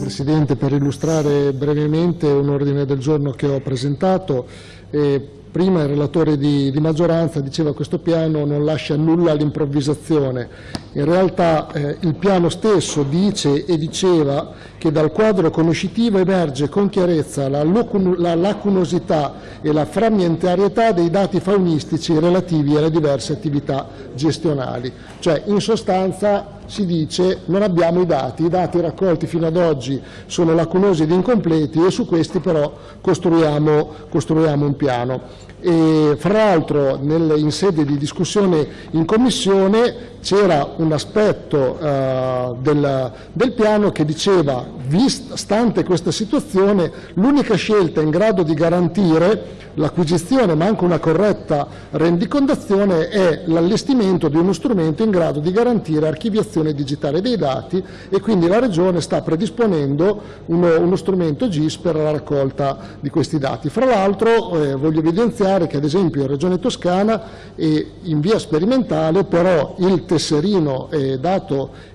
Presidente, per illustrare brevemente un ordine del giorno che ho presentato. Eh, prima il relatore di, di, maggioranza diceva che questo piano non lascia nulla all'improvvisazione. In realtà eh, il piano stesso dice e diceva che dal quadro conoscitivo emerge con chiarezza la, la lacunosità e la frammentarietà dei dati faunistici relativi alle diverse attività gestionali. Cioè, in sostanza si dice non abbiamo i dati, i dati raccolti fino ad oggi sono lacunosi ed incompleti e su questi però costruiamo, costruiamo un piano. E, fra l'altro in sede di discussione in Commissione c'era un aspetto uh, del, del, piano che diceva, vist, stante questa situazione, l'unica scelta in grado di garantire l'acquisizione ma anche una corretta rendicontazione è l'allestimento di uno strumento in grado di garantire archiviazione digitale dei dati e quindi la Regione sta predisponendo uno, uno strumento GIS per la raccolta di questi dati. Fra l'altro eh, voglio evidenziare che ad esempio in Regione Toscana eh, in via sperimentale però il tesserino eh, dato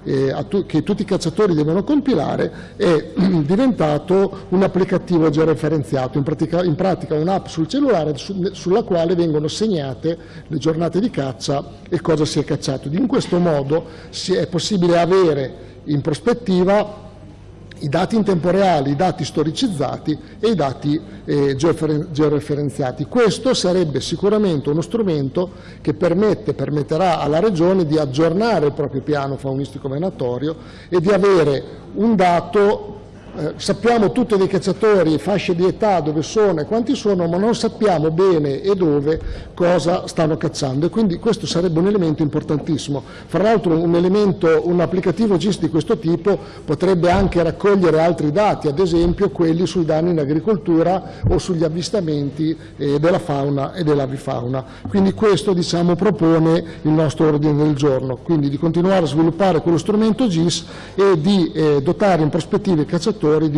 tu, che tutti i cacciatori devono compilare è diventato un applicativo georeferenziato, in pratica, in pratica un'app sul cellulare su, sulla quale vengono segnate le giornate di caccia e cosa si è cacciato. In questo modo è possibile avere in prospettiva i dati in tempo reale, i dati storicizzati e i dati eh, georeferenziati. Questo sarebbe sicuramente uno strumento che permette, permetterà alla Regione di aggiornare il proprio piano faunistico venatorio e di avere un dato eh, sappiamo tutti dei cacciatori, fasce di età, dove sono e quanti sono, ma non sappiamo bene e dove cosa stanno cacciando e quindi questo sarebbe un elemento importantissimo. Fra l'altro un, elemento, un applicativo GIS di questo tipo potrebbe anche raccogliere altri dati, ad esempio quelli sui danni in agricoltura o sugli avvistamenti eh, della fauna e dell'avifauna. Quindi questo diciamo, propone il nostro ordine del giorno, quindi di continuare a sviluppare quello strumento GIS e di eh, dotare in prospettiva i cacciatori produttori di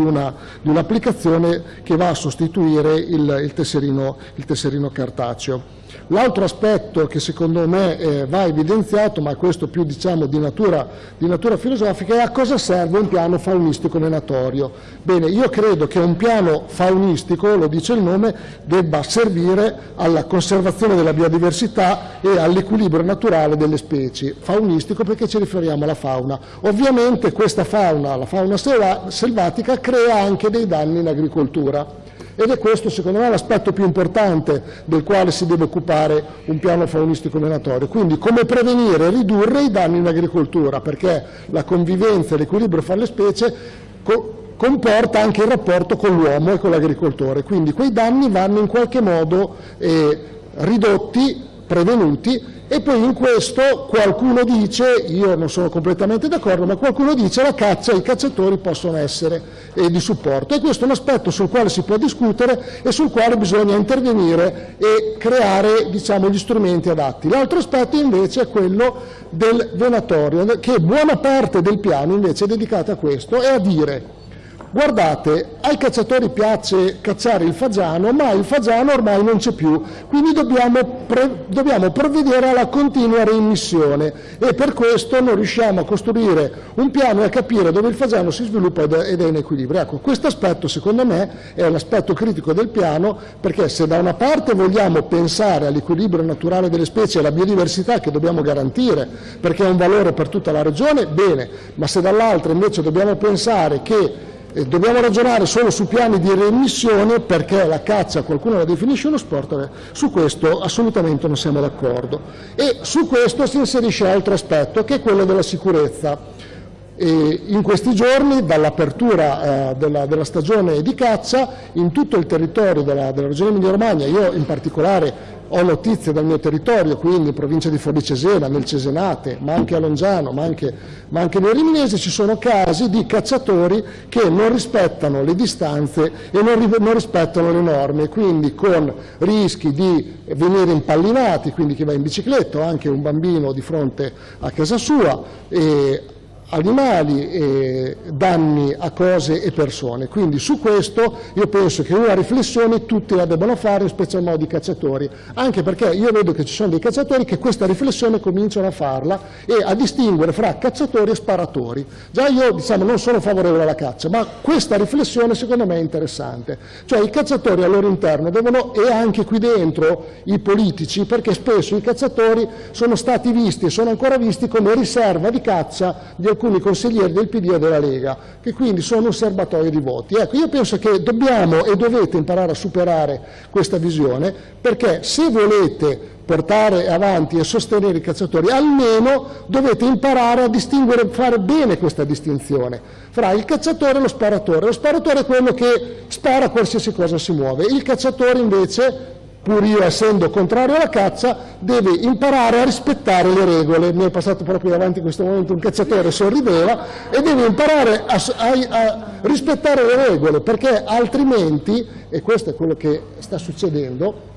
un'applicazione un che va a sostituire il, il, tesserino, il tesserino cartaceo. L'altro aspetto che secondo me eh, va evidenziato, ma questo più diciamo, di, natura, di, natura, filosofica, è a cosa serve un piano faunistico venatorio. Bene, io credo che un piano faunistico, lo dice il nome, debba servire alla conservazione della biodiversità e all'equilibrio naturale delle specie. Faunistico perché ci riferiamo alla fauna. Ovviamente questa fauna, la fauna selvatica, crea anche dei danni in agricoltura ed è questo secondo me l'aspetto più importante del quale si deve occupare un piano faunistico venatorio, quindi come prevenire e ridurre i danni in agricoltura, perché la convivenza e l'equilibrio fra le specie co comporta anche il rapporto con l'uomo e con l'agricoltore, quindi quei danni vanno in qualche modo eh, ridotti, prevenuti e poi in questo qualcuno dice, io non sono completamente d'accordo, ma qualcuno dice la caccia e i cacciatori possono essere eh, di supporto e questo è un aspetto sul quale si può discutere e sul quale bisogna intervenire e creare diciamo, gli strumenti adatti. L'altro aspetto invece è quello del venatorio, che buona parte del piano invece è dedicata a questo e a dire guardate, ai cacciatori piace cacciare il fagiano, ma il fagiano ormai non c'è più, quindi dobbiamo, dobbiamo, provvedere alla continua reimmissione e per questo non riusciamo a costruire un piano e a capire dove il fagiano si sviluppa ed è in equilibrio. Ecco, questo aspetto secondo me è l'aspetto critico del piano perché se da una parte vogliamo pensare all'equilibrio naturale delle specie e alla biodiversità che dobbiamo garantire perché è un valore per tutta la regione, bene, ma se dall'altra invece dobbiamo pensare che dobbiamo ragionare solo su piani di reimmissione perché la caccia qualcuno la definisce uno sport, su questo assolutamente non siamo d'accordo. E su questo si inserisce altro aspetto che è quello della sicurezza. E in questi giorni, dall'apertura eh, della, della, stagione di caccia, in tutto il territorio della, della regione Emilia-Romagna, io in particolare ho notizie dal mio territorio, quindi in provincia di Forlì Cesena, nel Cesenate, ma anche a Longiano, ma anche, ma anche nel Riminese, ci sono casi di cacciatori che non rispettano le distanze e non, non rispettano le norme, quindi con rischi di venire impallinati, quindi chi va in bicicletta o anche un bambino di fronte a casa sua, e animali e danni a cose e persone. Quindi su questo io penso che una riflessione tutti la debbano fare, in special modo i cacciatori, anche perché io vedo che ci sono dei cacciatori che questa riflessione cominciano a farla e a distinguere fra cacciatori e sparatori. Già io diciamo, non sono favorevole alla caccia, ma questa riflessione secondo me è interessante. Cioè i cacciatori al loro interno devono, e anche qui dentro i politici, perché spesso i cacciatori sono stati visti e sono ancora visti come riserva di caccia di alcuni consiglieri del PD e della Lega, che quindi sono un serbatoio di voti. Ecco, io penso che dobbiamo e dovete imparare a superare questa visione, perché se volete portare avanti e sostenere i cacciatori, almeno dovete imparare a distinguere, fare bene questa distinzione fra il cacciatore e lo sparatore. Lo sparatore è quello che spara qualsiasi cosa si muove, il cacciatore invece pur io essendo contrario alla caccia, deve imparare a rispettare le regole. Mi è passato proprio davanti in questo momento un cacciatore, sorrideva, e deve imparare a, a, a rispettare le regole, perché altrimenti, e questo è quello che sta succedendo,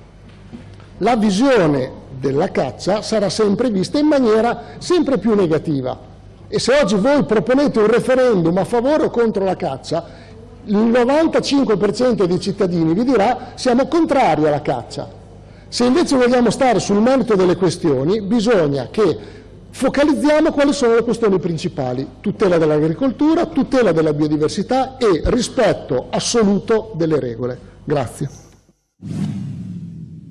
la visione della caccia sarà sempre vista in maniera sempre più negativa. E se oggi voi proponete un referendum a favore o contro la caccia, il 95% dei cittadini vi dirà siamo contrari alla caccia. Se invece vogliamo stare sul merito delle questioni, bisogna che focalizziamo quali sono le questioni principali, tutela dell'agricoltura, tutela della biodiversità e rispetto assoluto delle regole. Grazie.